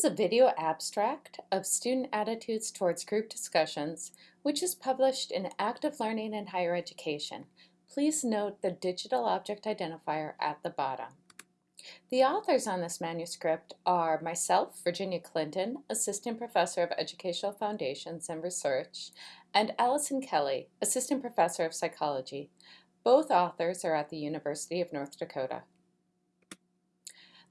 is a video abstract of student attitudes towards group discussions, which is published in Active Learning in Higher Education. Please note the digital object identifier at the bottom. The authors on this manuscript are myself, Virginia Clinton, Assistant Professor of Educational Foundations and Research, and Allison Kelly, Assistant Professor of Psychology. Both authors are at the University of North Dakota.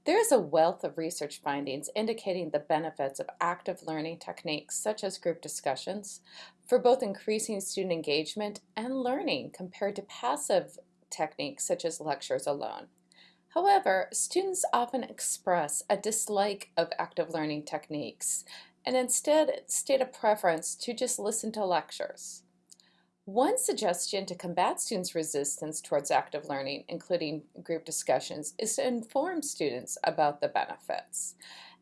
There is a wealth of research findings indicating the benefits of active learning techniques such as group discussions for both increasing student engagement and learning compared to passive techniques such as lectures alone. However, students often express a dislike of active learning techniques and instead state a preference to just listen to lectures. One suggestion to combat students' resistance towards active learning, including group discussions, is to inform students about the benefits.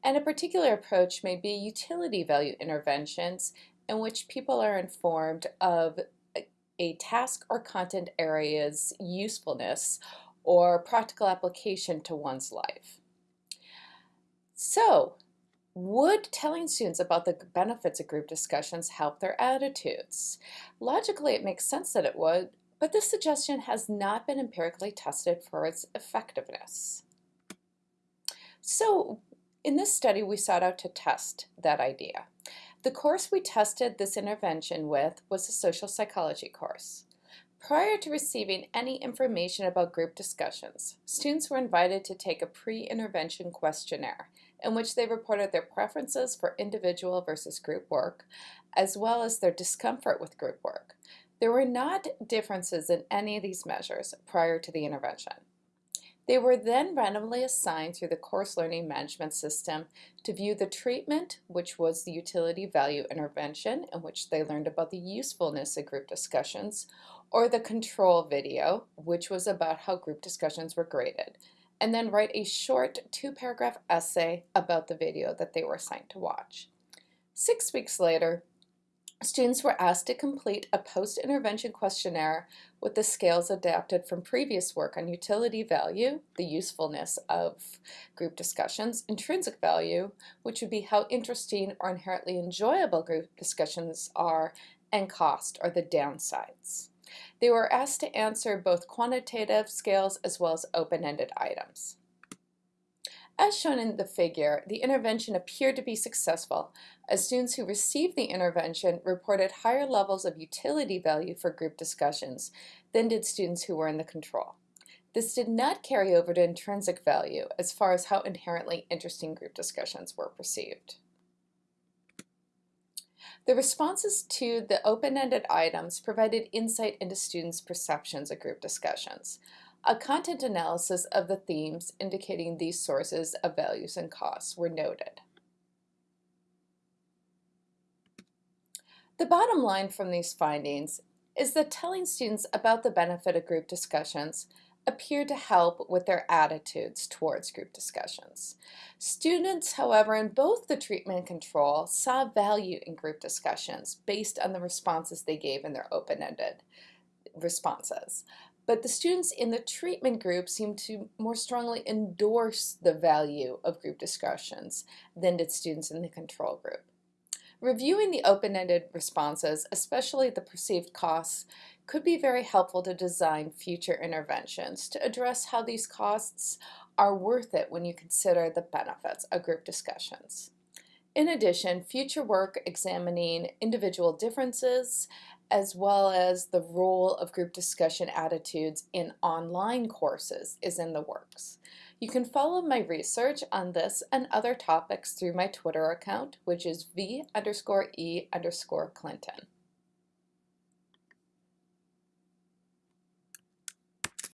And a particular approach may be utility value interventions in which people are informed of a task or content area's usefulness or practical application to one's life. So, would telling students about the benefits of group discussions help their attitudes? Logically, it makes sense that it would, but this suggestion has not been empirically tested for its effectiveness. So in this study, we sought out to test that idea. The course we tested this intervention with was a social psychology course. Prior to receiving any information about group discussions, students were invited to take a pre-intervention questionnaire in which they reported their preferences for individual versus group work, as well as their discomfort with group work. There were not differences in any of these measures prior to the intervention. They were then randomly assigned through the course learning management system to view the treatment, which was the utility value intervention, in which they learned about the usefulness of group discussions, or the control video, which was about how group discussions were graded and then write a short two-paragraph essay about the video that they were assigned to watch. Six weeks later, students were asked to complete a post-intervention questionnaire with the scales adapted from previous work on utility value, the usefulness of group discussions, intrinsic value, which would be how interesting or inherently enjoyable group discussions are, and cost, or the downsides. They were asked to answer both quantitative scales as well as open-ended items. As shown in the figure, the intervention appeared to be successful as students who received the intervention reported higher levels of utility value for group discussions than did students who were in the control. This did not carry over to intrinsic value as far as how inherently interesting group discussions were perceived. The responses to the open-ended items provided insight into students' perceptions of group discussions. A content analysis of the themes indicating these sources of values and costs were noted. The bottom line from these findings is that telling students about the benefit of group discussions appear to help with their attitudes towards group discussions. Students, however, in both the treatment and control saw value in group discussions based on the responses they gave in their open-ended responses. But the students in the treatment group seemed to more strongly endorse the value of group discussions than did students in the control group. Reviewing the open-ended responses, especially the perceived costs, could be very helpful to design future interventions to address how these costs are worth it when you consider the benefits of group discussions. In addition, future work examining individual differences as well as the role of group discussion attitudes in online courses is in the works. You can follow my research on this and other topics through my Twitter account, which is v underscore e underscore Clinton.